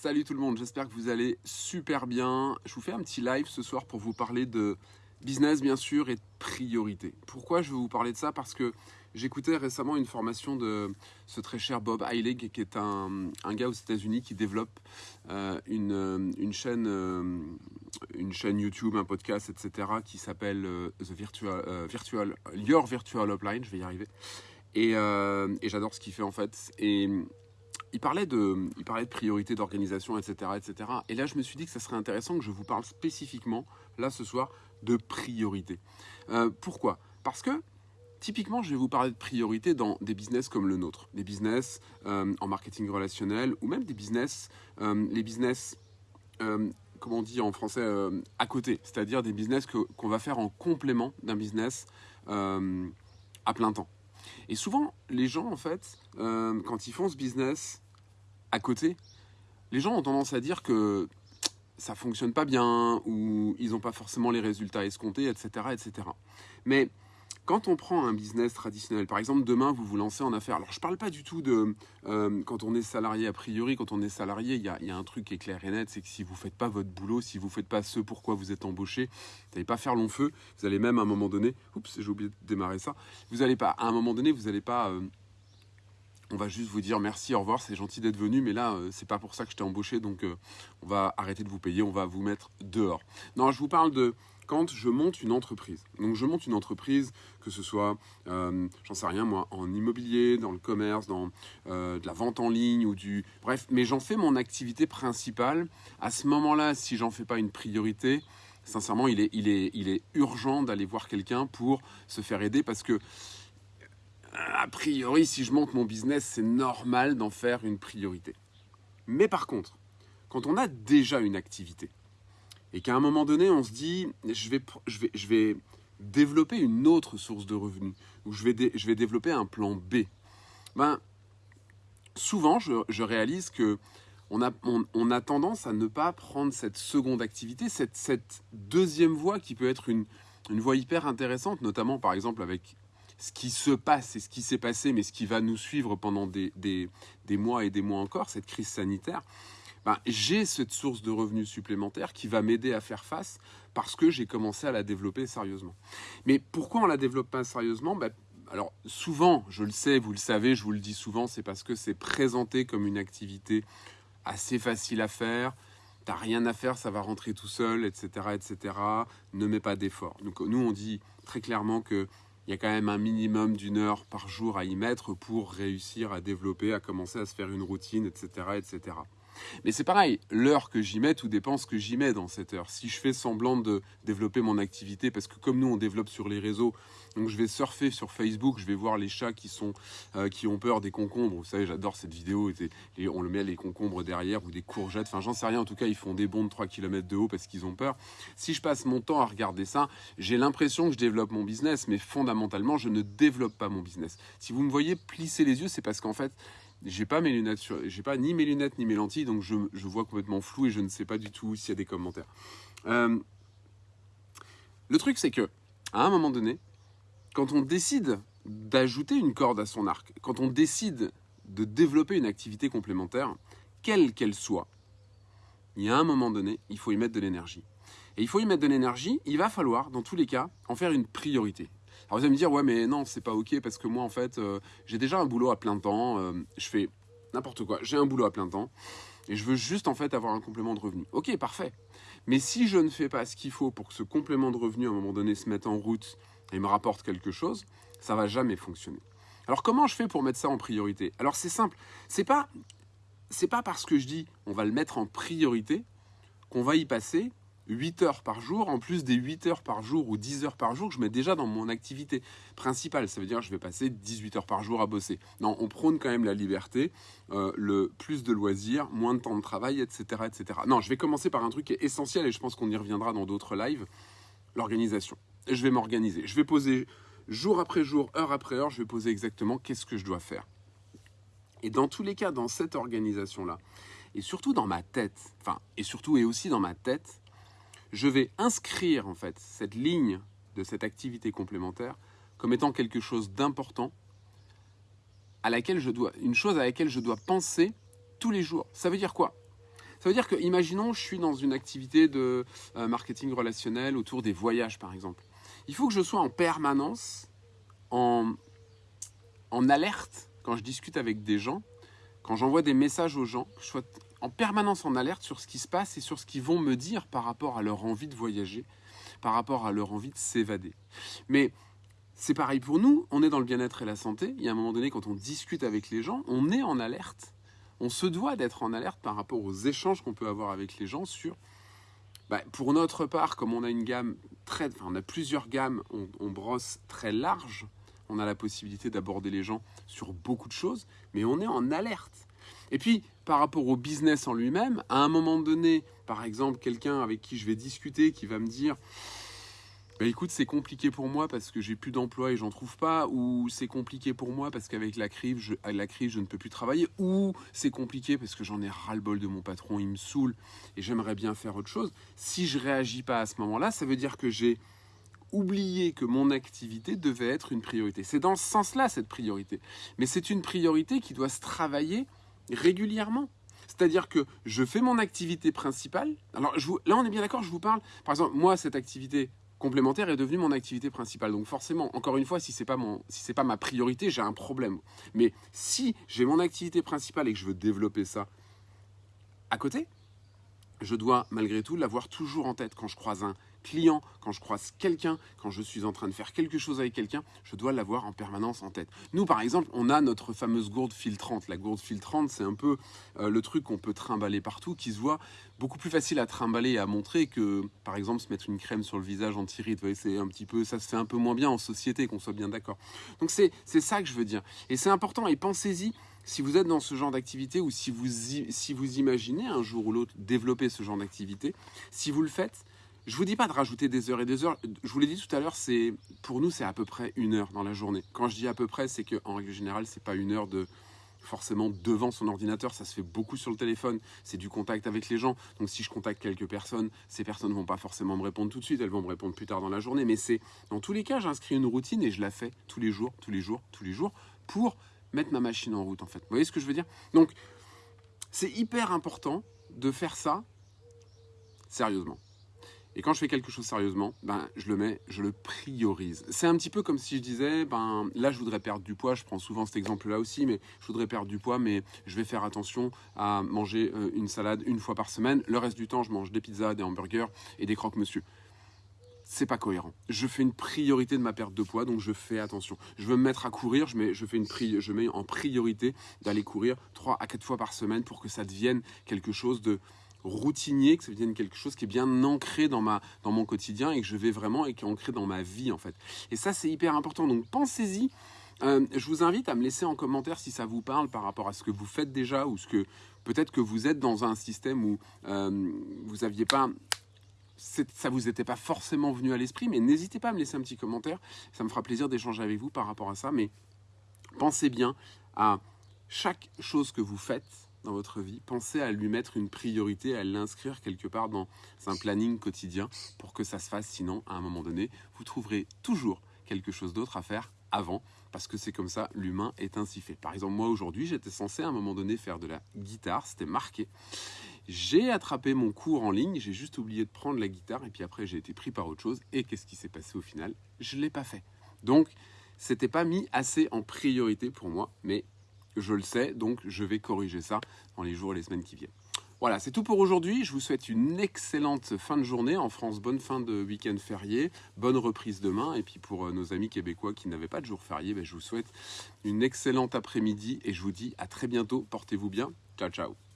Salut tout le monde, j'espère que vous allez super bien. Je vous fais un petit live ce soir pour vous parler de business bien sûr et de priorité. Pourquoi je veux vous parler de ça? Parce que j'écoutais récemment une formation de ce très cher Bob Heilig qui est un, gars aux États-Unis qui développe euh, une, une, chaîne, euh, une chaîne YouTube, un podcast, etc. qui s'appelle euh, Virtual, Your Virtual Upline, je vais y arriver. Et, et j'adore ce qu'il fait en fait. Et il parlait de, il parlait de priorité d'organisation, etc., etc. Et là, je me suis dit que ça serait intéressant que je vous parle spécifiquement, là, ce soir, de priorité. Euh, pourquoi? Parce que, typiquement, je vais vous parler de priorité dans des business comme le nôtre. Des business euh, en marketing relationnel, ou même des business, euh, les business, comment on dit en français, à côté. C'est-à-dire des business qu'on va faire en complément d'un business à plein temps. Et souvent, les gens, en fait, euh, quand ils font ce business à côté, les gens ont tendance à dire que ça fonctionne pas bien ou ils n'ont pas forcément les résultats escomptés, etc., etc. Mais quand on prend un business traditionnel, par exemple demain vous vous lancez en affaires, alors je ne parle pas du tout de euh, quand on est salarié a priori, quand on est salarié, il y a, un truc qui est clair et net, c'est que si vous ne faites pas votre boulot, si vous ne faites pas ce pourquoi vous êtes embauché, vous n'allez pas faire long feu, vous allez même à un moment donné, oups j'ai oublié de démarrer ça, vous n'allez pas, à un moment donné vous n'allez pas... Euh, on va juste vous dire merci, au revoir, c'est gentil d'être venu, mais là, euh, c'est pas pour ça que je t'ai embauché, donc on va arrêter de vous payer, on va vous mettre dehors. Non, je vous parle de quand je monte une entreprise. Donc je monte une entreprise, que ce soit, euh, j'en sais rien moi, en immobilier, dans le commerce, dans euh, de la vente en ligne ou du... Bref, mais j'en fais mon activité principale. À ce moment-là, si j'en fais pas une priorité, sincèrement, il est, urgent d'aller voir quelqu'un pour se faire aider parce que a priori, si je monte mon business, c'est normal d'en faire une priorité. Mais par contre, quand on a déjà une activité, et qu'à un moment donné, on se dit, je vais, je vais, je vais développer une autre source de revenus, ou je vais, je vais développer un plan B. Ben, souvent, je, réalise que on a, on, a, tendance à ne pas prendre cette seconde activité, cette, deuxième voie qui peut être une, une voie hyper intéressante, notamment par exemple avec ce qui se passe et ce qui s'est passé, mais ce qui va nous suivre pendant des mois et des mois encore, cette crise sanitaire. Ben, j'ai cette source de revenus supplémentaires qui va m'aider à faire face parce que j'ai commencé à la développer sérieusement. Mais pourquoi on la développe pas sérieusement? Ben, alors souvent, je le sais, vous le savez, je vous le dis souvent, c'est parce que c'est présenté comme une activité assez facile à faire. T'as rien à faire, ça va rentrer tout seul, etc., etc. Ne mets pas d'effort. Donc nous, on dit très clairement que il y a quand même un minimum d'une heure par jour à y mettre pour réussir à développer, à commencer à se faire une routine, etc., etc. Mais c'est pareil, l'heure que j'y mets, tout dépend ce que j'y mets dans cette heure. Si je fais semblant de développer mon activité, parce que comme nous on développe sur les réseaux, donc je vais surfer sur Facebook, je vais voir les chats qui, sont, euh, qui ont peur des concombres. Vous savez, j'adore cette vidéo, et on le met les concombres derrière ou des courgettes, enfin j'en sais rien, en tout cas ils font des bonds de 3 km de haut parce qu'ils ont peur. Si je passe mon temps à regarder ça, j'ai l'impression que je développe mon business, mais fondamentalement je ne développe pas mon business. Si vous me voyez plisser les yeux, c'est parce qu'en fait j'ai pas mes lunettes, j'ai pas ni mes lunettes ni mes lentilles, donc je, vois complètement flou et je ne sais pas du tout s'il y a des commentaires. Euh, le truc, c'est que à un moment donné, quand on décide d'ajouter une corde à son arc, quand on décide de développer une activité complémentaire, quelle qu'elle soit, il y a un moment donné, il faut y mettre de l'énergie. Et il faut y mettre de l'énergie, il va falloir, dans tous les cas, en faire une priorité. Alors vous allez me dire, ouais, mais non, c'est pas ok parce que moi, en fait, euh, j'ai déjà un boulot à plein temps, euh, je fais n'importe quoi, j'ai un boulot à plein temps et je veux juste en fait avoir un complément de revenu. Ok, parfait. Mais si je ne fais pas ce qu'il faut pour que ce complément de revenu à un moment donné se mette en route et me rapporte quelque chose, ça va jamais fonctionner. Alors comment je fais pour mettre ça en priorité? Alors c'est simple, c'est pas c'est pas parce que je dis on va le mettre en priorité qu'on va y passer 8 heures par jour, en plus des 8 heures par jour ou 10 heures par jour que je mets déjà dans mon activité principale. Ça veut dire que je vais passer 18 heures par jour à bosser. Non, on prône quand même la liberté, euh, le plus de loisirs, moins de temps de travail, etc., etc. Non, je vais commencer par un truc qui est essentiel et je pense qu'on y reviendra dans d'autres lives, l'organisation. Je vais m'organiser. Je vais poser jour après jour, heure après heure, je vais poser exactement qu'est-ce que je dois faire. Et dans tous les cas, dans cette organisation-là, et surtout dans ma tête, enfin, et surtout et aussi dans ma tête, je vais inscrire en fait cette ligne de cette activité complémentaire comme étant quelque chose d'important à laquelle je dois, une chose à laquelle je dois penser tous les jours. Ça veut dire quoi? Ça veut dire que, imaginons, je suis dans une activité de euh, marketing relationnel autour des voyages, par exemple. Il faut que je sois en permanence en, en alerte quand je discute avec des gens, quand j'envoie des messages aux gens, que je sois en permanence en alerte sur ce qui se passe et sur ce qu'ils vont me dire par rapport à leur envie de voyager, par rapport à leur envie de s'évader. Mais c'est pareil pour nous, on est dans le bien-être et la santé. Il y a un moment donné, quand on discute avec les gens, on est en alerte. On se doit d'être en alerte par rapport aux échanges qu'on peut avoir avec les gens sur. Bah, pour notre part, comme on a une gamme très, enfin, on a plusieurs gammes, on, on brosse très large. On a la possibilité d'aborder les gens sur beaucoup de choses, mais on est en alerte. Et puis, par rapport au business en lui-même, à un moment donné, par exemple, quelqu'un avec qui je vais discuter, qui va me dire bah, écoute, c'est compliqué pour moi parce que j'ai plus d'emploi et j'en trouve pas, ou c'est compliqué pour moi parce qu'avec la crise, je, la crise, je ne peux plus travailler, ou c'est compliqué parce que j'en ai ras-le-bol de mon patron, il me saoule et j'aimerais bien faire autre chose. Si je réagis pas à ce moment-là, ça veut dire que j'ai oublié que mon activité devait être une priorité. C'est dans ce sens-là cette priorité, mais c'est une priorité qui doit se travailler régulièrement. C'est-à-dire que je fais mon activité principale. Alors là, on est bien d'accord, je vous parle. Par exemple, moi, cette activité complémentaire est devenue mon activité principale. Donc forcément, encore une fois, si c'est pas mon, si pas ma priorité, j'ai un problème. Mais si j'ai mon activité principale et que je veux développer ça à côté, je dois malgré tout l'avoir toujours en tête quand je croise un client, quand je croise quelqu'un, quand je suis en train de faire quelque chose avec quelqu'un, je dois l'avoir en permanence en tête. Nous, par exemple, on a notre fameuse gourde filtrante. La gourde filtrante, c'est un peu euh, le truc qu'on peut trimballer partout, qui se voit beaucoup plus facile à trimballer et à montrer que, par exemple, se mettre une crème sur le visage anti-ride. C'est un petit peu, ça se fait un peu moins bien en société, qu'on soit bien d'accord. Donc c'est ça que je veux dire. Et c'est important. Et pensez-y si vous êtes dans ce genre d'activité ou si vous, si vous imaginez un jour ou l'autre développer ce genre d'activité, si vous le faites, je vous dis pas de rajouter des heures et des heures. Je vous l'ai dit tout à l'heure, c'est pour nous c'est à peu près une heure dans la journée. Quand je dis à peu près, c'est qu'en règle générale, c'est pas une heure de forcément devant son ordinateur, ça se fait beaucoup sur le téléphone, c'est du contact avec les gens. Donc si je contacte quelques personnes, ces personnes vont pas forcément me répondre tout de suite, elles vont me répondre plus tard dans la journée, mais c'est dans tous les cas, j'inscris une routine et je la fais tous les jours, tous les jours, tous les jours pour mettre ma machine en route en fait. Vous voyez ce que je veux dire? Donc c'est hyper important de faire ça sérieusement. Et quand je fais quelque chose sérieusement, ben, je le mets, je le priorise. C'est un petit peu comme si je disais, ben, là, je voudrais perdre du poids. Je prends souvent cet exemple-là aussi, mais je voudrais perdre du poids, mais je vais faire attention à manger euh, une salade une fois par semaine. Le reste du temps, je mange des pizzas, des hamburgers et des croque-monsieur c'est pas cohérent. Je fais une priorité de ma perte de poids, donc je fais attention. Je veux me mettre à courir, je mets, je fais une je mets en priorité d'aller courir 3 à 4 fois par semaine pour que ça devienne quelque chose de routinier, que ça devienne quelque chose qui est bien ancré dans, ma, dans mon quotidien et que je vais vraiment et qui est ancré dans ma vie en fait. Et ça c'est hyper important, donc pensez-y. Euh, je vous invite à me laisser en commentaire si ça vous parle par rapport à ce que vous faites déjà ou ce que peut-être que vous êtes dans un système où euh, vous n'aviez pas ça vous était pas forcément venu à l'esprit, mais n'hésitez pas à me laisser un petit commentaire. Ça me fera plaisir d'échanger avec vous par rapport à ça. Mais pensez bien à chaque chose que vous faites dans votre vie, pensez à lui mettre une priorité, à l'inscrire quelque part dans un planning quotidien pour que ça se fasse. Sinon, à un moment donné, vous trouverez toujours quelque chose d'autre à faire avant, parce que c'est comme ça, l'humain est ainsi fait. Par exemple, moi aujourd'hui, j'étais censé à un moment donné faire de la guitare, c'était marqué. J'ai attrapé mon cours en ligne, j'ai juste oublié de prendre la guitare, et puis après j'ai été pris par autre chose, et qu'est-ce qui s'est passé au final? Je ne l'ai pas fait. Donc, c'était pas mis assez en priorité pour moi, mais je le sais, donc je vais corriger ça dans les jours et les semaines qui viennent. Voilà, c'est tout pour aujourd'hui. Je vous souhaite une excellente fin de journée en France. Bonne fin de week-end férié, bonne reprise demain. Et puis pour euh, nos amis québécois qui n'avaient pas de jour férié, ben, je vous souhaite une excellente après-midi et je vous dis à très bientôt. Portez-vous bien. Ciao, ciao.